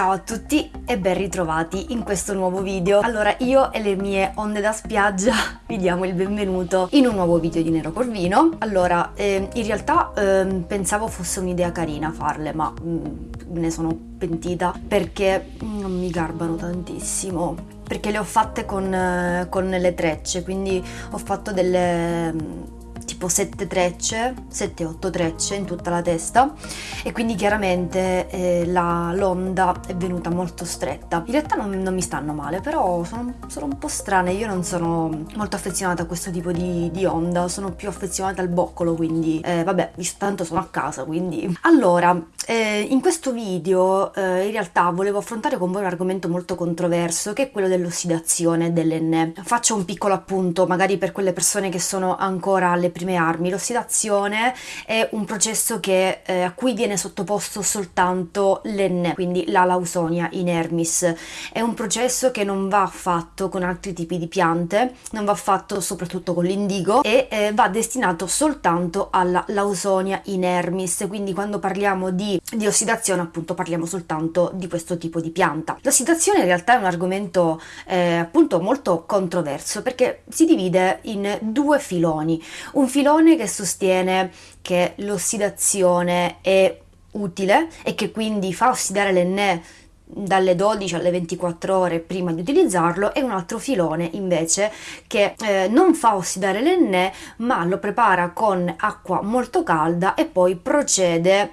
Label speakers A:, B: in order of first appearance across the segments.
A: Ciao a tutti e ben ritrovati in questo nuovo video. Allora, io e le mie onde da spiaggia vi diamo il benvenuto in un nuovo video di Nero Corvino. Allora, eh, in realtà eh, pensavo fosse un'idea carina farle, ma mm, ne sono pentita perché non mi garbano tantissimo. Perché le ho fatte con, eh, con le trecce, quindi ho fatto delle tipo 7 trecce, 7-8 trecce in tutta la testa e quindi chiaramente eh, l'onda è venuta molto stretta. In realtà non, non mi stanno male, però sono, sono, un po' strane, io non sono molto affezionata a questo tipo di, di onda, sono più affezionata al boccolo, quindi eh, vabbè, tanto sono a casa, quindi... Allora, eh, in questo video eh, in realtà volevo affrontare con voi un argomento molto controverso che è quello dell'ossidazione dell'enne. Faccio un piccolo appunto, magari per quelle persone che sono ancora alle prime armi. L'ossidazione è un processo che, eh, a cui viene sottoposto soltanto l'enne, quindi la lausonia inermis. È un processo che non va fatto con altri tipi di piante, non va fatto soprattutto con l'indigo e eh, va destinato soltanto alla lausonia inermis. Quindi quando parliamo di di, ossidazione appunto parliamo soltanto di questo tipo di pianta. L'ossidazione in realtà è un argomento eh, appunto molto controverso perché si divide in due filoni. Un filone che sostiene che l'ossidazione è utile e che quindi fa ossidare l'enne dalle 12 alle 24 ore prima di utilizzarlo e un altro filone invece che eh, non fa ossidare l'enne ma lo prepara con acqua molto calda e poi procede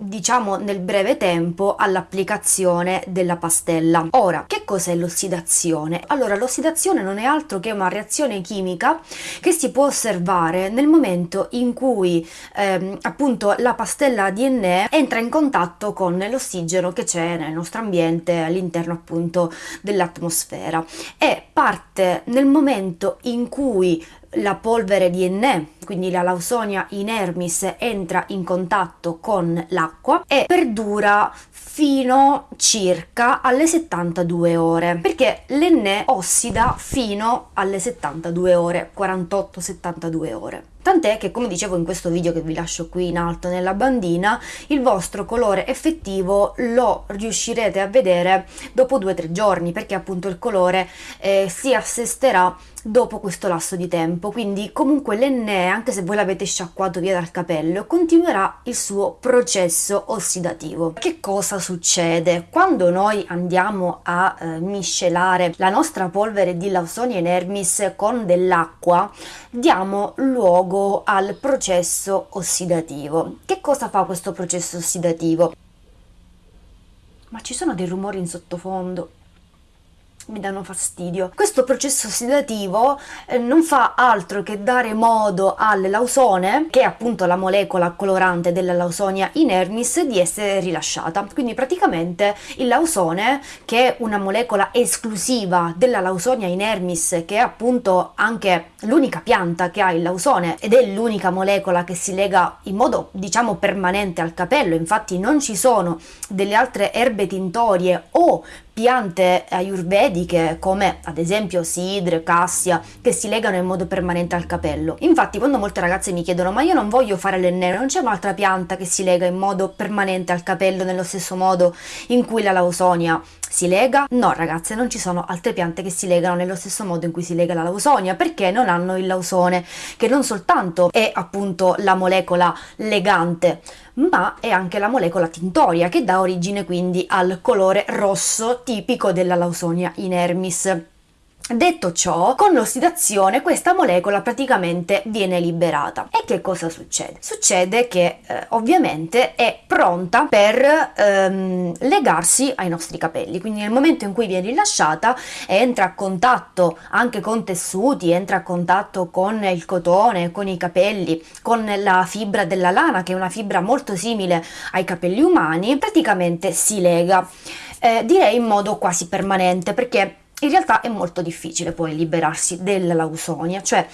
A: diciamo nel breve tempo all'applicazione della pastella. Ora, che cos'è l'ossidazione? Allora, l'ossidazione non è altro che una reazione chimica che si può osservare nel momento in cui ehm, appunto la pastella DNA entra in contatto con l'ossigeno che c'è nel nostro ambiente all'interno appunto dell'atmosfera e parte nel momento in cui la polvere di Enne, quindi la Lausonia inermis, entra in contatto con l'acqua e perdura fino circa alle 72 ore perché l'Enne ossida fino alle 72 ore 48-72 ore. Tant'è che come dicevo in questo video che vi lascio qui in alto nella bandina il vostro colore effettivo lo riuscirete a vedere dopo 2-3 giorni perché appunto il colore eh, si assesterà dopo questo lasso di tempo quindi comunque l'enne anche se voi l'avete sciacquato via dal capello continuerà il suo processo ossidativo che cosa succede quando noi andiamo a eh, miscelare la nostra polvere di Lawsonia inermis con dell'acqua diamo luogo al processo ossidativo. Che cosa fa questo processo ossidativo? Ma ci sono dei rumori in sottofondo mi danno fastidio. Questo processo ossidativo eh, non fa altro che dare modo al lausone, che è appunto la molecola colorante della lausonia inermis, di essere rilasciata. Quindi praticamente il lausone, che è una molecola esclusiva della lausonia inermis, che è appunto anche l'unica pianta che ha il lausone ed è l'unica molecola che si lega in modo diciamo permanente al capello, infatti non ci sono delle altre erbe tintorie o piante ayurvediche come ad esempio sidre, cassia che si legano in modo permanente al capello. Infatti quando molte ragazze mi chiedono ma io non voglio fare l'enne, non c'è un'altra pianta che si lega in modo permanente al capello nello stesso modo in cui la lausonia si lega? No ragazze, non ci sono altre piante che si legano nello stesso modo in cui si lega la lausonia perché non hanno il lausone che non soltanto è appunto la molecola legante ma è anche la molecola tintoria che dà origine quindi al colore rosso tipico della Lausonia inermis. Detto ciò, con l'ossidazione questa molecola praticamente viene liberata. E che cosa succede? Succede che eh, ovviamente è pronta per ehm, legarsi ai nostri capelli, quindi nel momento in cui viene rilasciata entra a contatto anche con tessuti, entra a contatto con il cotone, con i capelli, con la fibra della lana che è una fibra molto simile ai capelli umani, praticamente si lega. Eh, direi in modo quasi permanente perché in realtà è molto difficile poi liberarsi della lausonia, cioè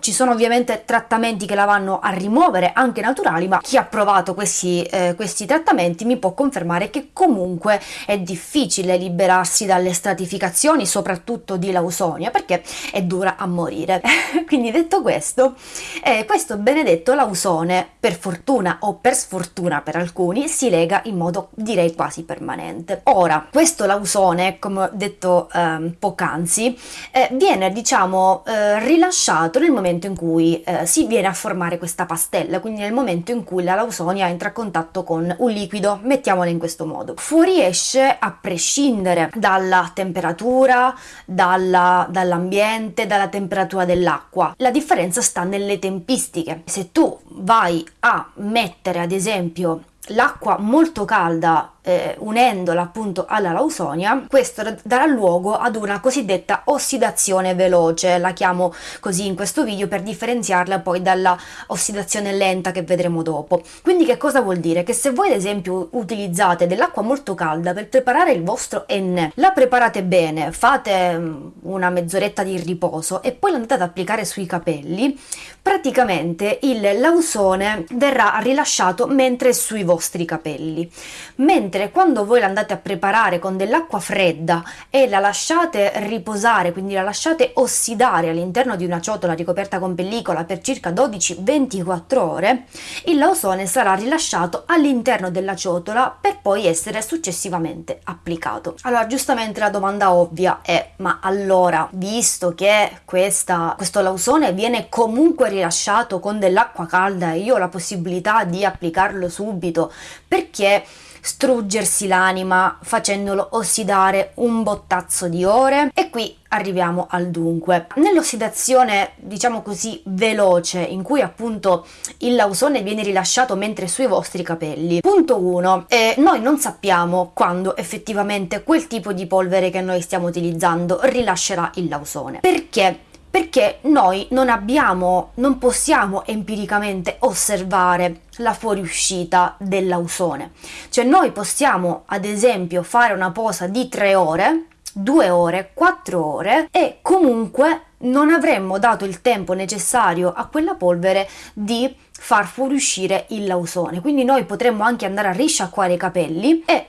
A: ci sono ovviamente trattamenti che la vanno a rimuovere, anche naturali, ma chi ha provato questi, eh, questi trattamenti mi può confermare che comunque è difficile liberarsi dalle stratificazioni, soprattutto di lausonia, perché è dura a morire. Quindi detto questo, eh, questo benedetto lausone, per fortuna o per sfortuna per alcuni, si lega in modo direi quasi permanente. Ora, questo lausone, come ho detto eh, poc'anzi, eh, viene diciamo eh, rilasciato nel momento in cui eh, si viene a formare questa pastella, quindi nel momento in cui la lausonia entra a contatto con un liquido, mettiamola in questo modo. Fuoriesce a prescindere dalla temperatura, dalla, dall'ambiente, dalla temperatura dell'acqua. La differenza sta nelle tempistiche. Se tu vai a mettere ad esempio l'acqua molto calda eh, unendola appunto alla lausonia, questo darà luogo ad una cosiddetta ossidazione veloce, la chiamo così in questo video per differenziarla poi dalla ossidazione lenta che vedremo dopo. Quindi che cosa vuol dire? Che se voi ad esempio utilizzate dell'acqua molto calda per preparare il vostro enne, la preparate bene, fate mm, una mezz'oretta di riposo e poi l'andate ad applicare sui capelli, praticamente il lausone verrà rilasciato mentre sui vostri capelli. Mentre quando voi la andate a preparare con dell'acqua fredda e la lasciate riposare, quindi la lasciate ossidare all'interno di una ciotola ricoperta con pellicola per circa 12-24 ore, il lausone sarà rilasciato all'interno della ciotola per poi essere successivamente applicato. Allora, giustamente la domanda ovvia è: ma allora, visto che questa, questo lausone viene comunque rilasciato con dell'acqua calda e io ho la possibilità di applicarlo subito, perché struggersi l'anima facendolo ossidare un bottazzo di ore e qui arriviamo al dunque. Nell'ossidazione, diciamo così, veloce, in cui appunto il lausone viene rilasciato mentre sui vostri capelli. Punto 1. Eh, noi non sappiamo quando effettivamente quel tipo di polvere che noi stiamo utilizzando rilascerà il lausone. Perché? Perché noi non abbiamo, non possiamo empiricamente osservare la fuoriuscita dell'ausone. Cioè noi possiamo ad esempio fare una posa di 3 ore, 2 ore, 4 ore e comunque non avremmo dato il tempo necessario a quella polvere di far fuoriuscire il lausone. Quindi noi potremmo anche andare a risciacquare i capelli e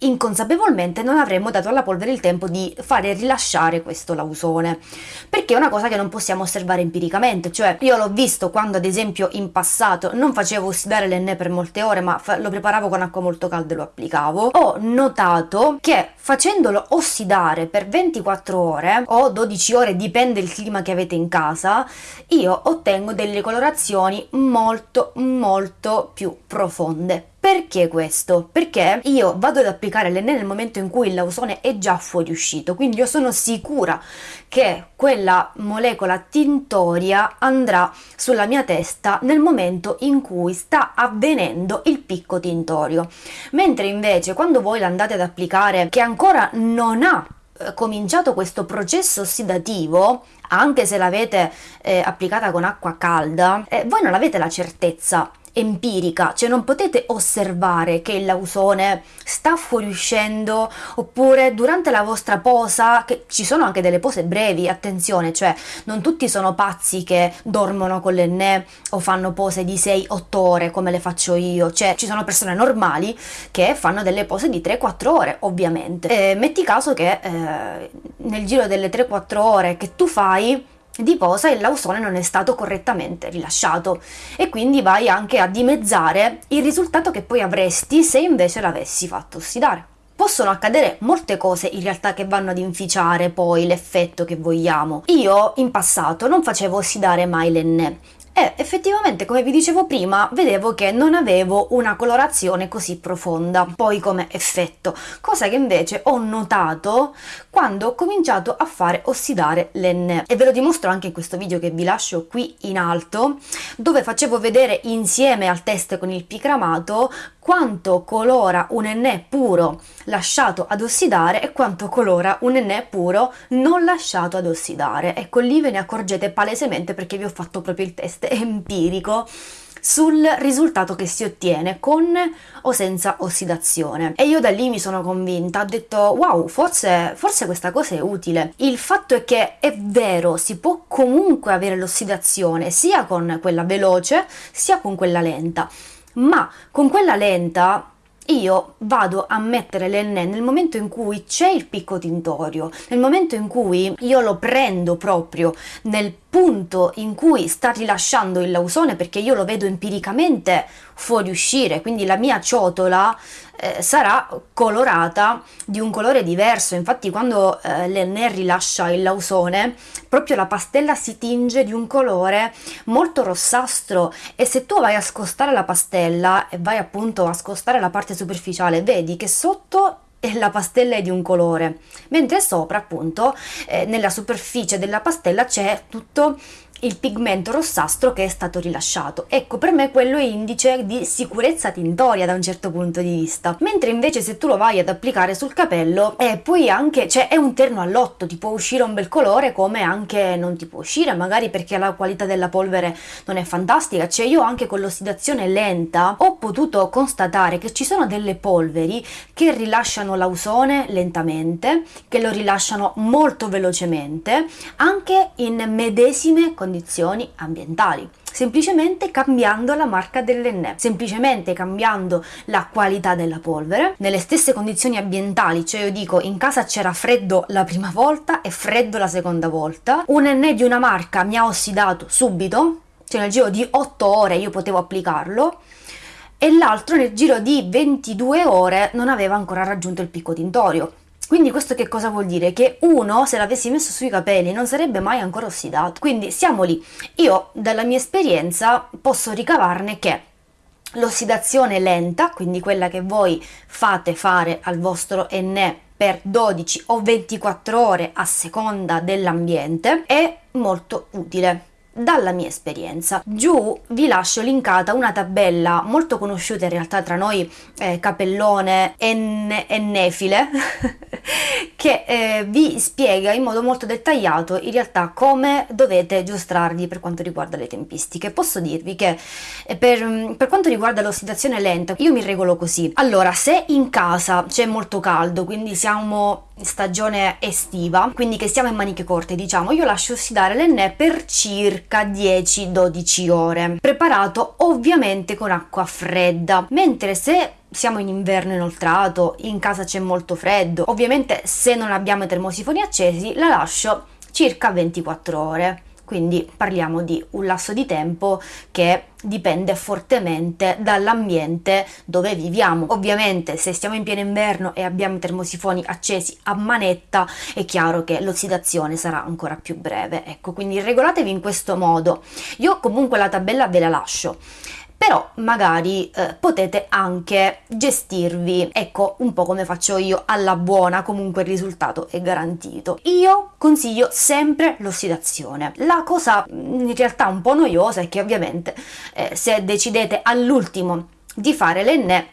A: inconsapevolmente non avremmo dato alla polvere il tempo di fare rilasciare questo lausone. Perché è una cosa che non possiamo osservare empiricamente cioè io l'ho visto quando ad esempio in passato non facevo ossidare l'enne per molte ore ma lo preparavo con acqua molto calda e lo applicavo. Ho notato che facendolo ossidare per 24 ore o 12 ore dipende il clima che avete in casa io ottengo delle colorazioni molto molto più profonde perché questo? Perché io vado ad applicare l'enne nel momento in cui il lausone è già fuoriuscito, quindi io sono sicura che quella molecola tintoria andrà sulla mia testa nel momento in cui sta avvenendo il picco tintorio. Mentre invece quando voi l'andate ad applicare che ancora non ha eh, cominciato questo processo ossidativo, anche se l'avete eh, applicata con acqua calda, eh, voi non avete la certezza empirica, cioè non potete osservare che il lausone sta fuoriuscendo oppure durante la vostra posa, che ci sono anche delle pose brevi, attenzione, cioè non tutti sono pazzi che dormono con l'enne o fanno pose di 6-8 ore come le faccio io, cioè ci sono persone normali che fanno delle pose di 3-4 ore, ovviamente. E metti caso che eh, nel giro delle 3-4 ore che tu fai di posa il lausone non è stato correttamente rilasciato e quindi vai anche a dimezzare il risultato che poi avresti se invece l'avessi fatto ossidare. Possono accadere molte cose in realtà che vanno ad inficiare poi l'effetto che vogliamo. Io in passato non facevo ossidare mai l'enne e effettivamente come vi dicevo prima vedevo che non avevo una colorazione così profonda poi come effetto. Cosa che invece ho notato quando ho cominciato a fare ossidare l'enne. E ve lo dimostro anche in questo video che vi lascio qui in alto dove facevo vedere insieme al test con il picramato quanto colora un enne puro lasciato ad ossidare e quanto colora un enne puro non lasciato ad ossidare ecco lì ve ne accorgete palesemente perché vi ho fatto proprio il test empirico sul risultato che si ottiene con o senza ossidazione. E io da lì mi sono convinta, ho detto wow, forse, forse questa cosa è utile. Il fatto è che è vero, si può comunque avere l'ossidazione sia con quella veloce sia con quella lenta, ma con quella lenta io vado a mettere l'enne nel momento in cui c'è il picco tintorio, nel momento in cui io lo prendo proprio nel punto in cui sta rilasciando il lausone perché io lo vedo empiricamente fuoriuscire, quindi la mia ciotola eh, sarà colorata di un colore diverso. Infatti quando eh, l'enne rilascia il lausone, proprio la pastella si tinge di un colore molto rossastro e se tu vai a scostare la pastella e vai appunto a scostare la parte superficiale, vedi che sotto la pastella è di un colore, mentre sopra appunto eh, nella superficie della pastella c'è tutto il pigmento rossastro che è stato rilasciato. Ecco, per me quello è indice di sicurezza tintoria da un certo punto di vista. Mentre invece se tu lo vai ad applicare sul capello, eh, poi anche, cioè è un terno all'otto, ti può uscire un bel colore come anche non ti può uscire, magari perché la qualità della polvere non è fantastica. Cioè io anche con l'ossidazione lenta ho potuto constatare che ci sono delle polveri che rilasciano l'ausone lentamente, che lo rilasciano molto velocemente, anche in medesime condizioni condizioni ambientali semplicemente cambiando la marca dell'enne, semplicemente cambiando la qualità della polvere nelle stesse condizioni ambientali, cioè io dico in casa c'era freddo la prima volta e freddo la seconda volta, un enne di una marca mi ha ossidato subito, cioè nel giro di 8 ore io potevo applicarlo e l'altro nel giro di 22 ore non aveva ancora raggiunto il picco tintorio. Quindi questo che cosa vuol dire? Che uno, se l'avessi messo sui capelli, non sarebbe mai ancora ossidato. Quindi siamo lì. Io, dalla mia esperienza, posso ricavarne che l'ossidazione lenta, quindi quella che voi fate fare al vostro enne per 12 o 24 ore a seconda dell'ambiente, è molto utile dalla mia esperienza. Giù vi lascio linkata una tabella molto conosciuta in realtà tra noi, eh, capellone e, nefile, che eh, vi spiega in modo molto dettagliato in realtà come dovete giostrarvi per quanto riguarda le tempistiche. Posso dirvi che eh, per, per quanto riguarda l'ossidazione lenta, io mi regolo così. Allora, se in casa c'è molto caldo, quindi siamo stagione estiva, quindi che stiamo in maniche corte, diciamo, io lascio ossidare l'enne per circa 10-12 ore, preparato ovviamente con acqua fredda, mentre se siamo in inverno inoltrato, in casa c'è molto freddo, ovviamente se non abbiamo i termosifoni accesi la lascio circa 24 ore quindi parliamo di un lasso di tempo che dipende fortemente dall'ambiente dove viviamo. Ovviamente se stiamo in pieno inverno e abbiamo i termosifoni accesi a manetta è chiaro che l'ossidazione sarà ancora più breve. Ecco, quindi regolatevi in questo modo. Io comunque la tabella ve la lascio però magari eh, potete anche gestirvi, ecco un po' come faccio io alla buona, comunque il risultato è garantito. Io consiglio sempre l'ossidazione. La cosa mm, in realtà un po' noiosa è che ovviamente eh, se decidete all'ultimo di fare l'enne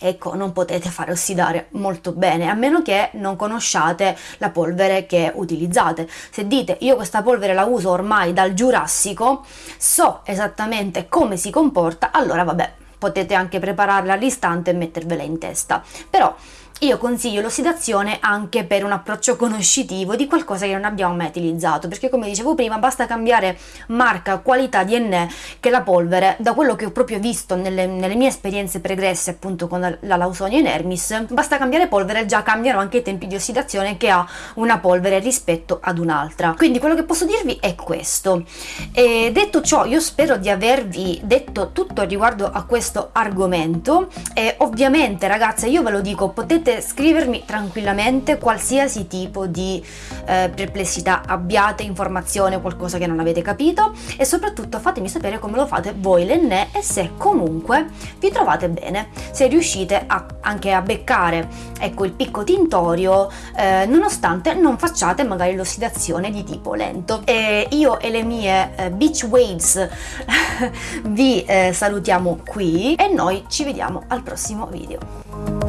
A: ecco non potete fare ossidare molto bene a meno che non conosciate la polvere che utilizzate. Se dite io questa polvere la uso ormai dal giurassico so esattamente come si comporta allora vabbè potete anche prepararla all'istante e mettervela in testa. Però io consiglio l'ossidazione anche per un approccio conoscitivo di qualcosa che non abbiamo mai utilizzato, perché come dicevo prima basta cambiare marca, qualità, DNA, che la polvere, da quello che ho proprio visto nelle, nelle mie esperienze pregresse appunto con la, la Lausonia inermis, basta cambiare polvere e già cambiano anche i tempi di ossidazione che ha una polvere rispetto ad un'altra. Quindi quello che posso dirvi è questo. E detto ciò, io spero di avervi detto tutto riguardo a questo argomento e ovviamente ragazze io ve lo dico, potete potete scrivermi tranquillamente qualsiasi tipo di eh, perplessità abbiate, informazione, qualcosa che non avete capito e soprattutto fatemi sapere come lo fate voi l'enne e se comunque vi trovate bene, se riuscite a, anche a beccare ecco il picco tintorio eh, nonostante non facciate magari l'ossidazione di tipo lento. E io e le mie eh, beach waves vi eh, salutiamo qui e noi ci vediamo al prossimo video.